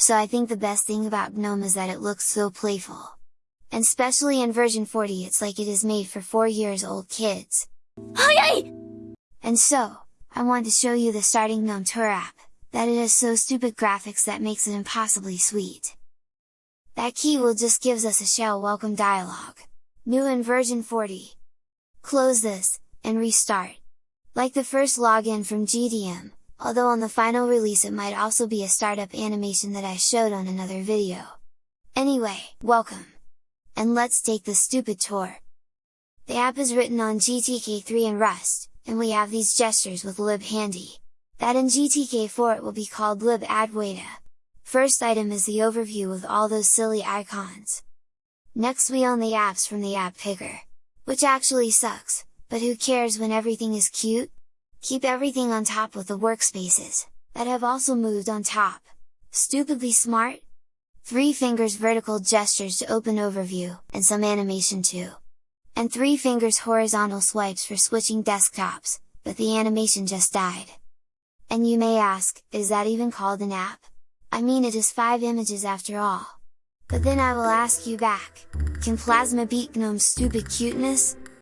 so I think the best thing about GNOME is that it looks so playful. And especially in version 40 it's like it is made for 4 years old kids. And so, I want to show you the starting GNOME Tour app, that it has so stupid graphics that makes it impossibly sweet. That key will just gives us a shell welcome dialog. New in version 40. Close this, and restart. Like the first login from GDM, although on the final release it might also be a startup animation that I showed on another video. Anyway, welcome! And let's take the stupid tour! The app is written on GTK3 and Rust, and we have these gestures with libhandy. That in GTK4 it will be called libadwaita. First item is the overview with all those silly icons. Next we own the apps from the app picker. Which actually sucks, but who cares when everything is cute? Keep everything on top with the workspaces, that have also moved on top. Stupidly smart? 3 fingers vertical gestures to open overview, and some animation too. And 3 fingers horizontal swipes for switching desktops, but the animation just died. And you may ask, is that even called an app? I mean it is 5 images after all. But then I will ask you back, can Plasma beat GNOME's stupid cuteness?